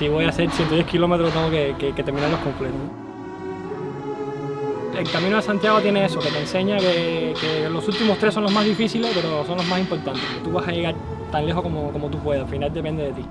si voy a hacer 110 kilómetros tengo que, que, terminarlos completos. El Camino de Santiago tiene eso, que te enseña que, los últimos tres son los más difíciles, pero son los más importantes. Tú vas a llegar tan lejos como, como tú puedas, al final depende de ti.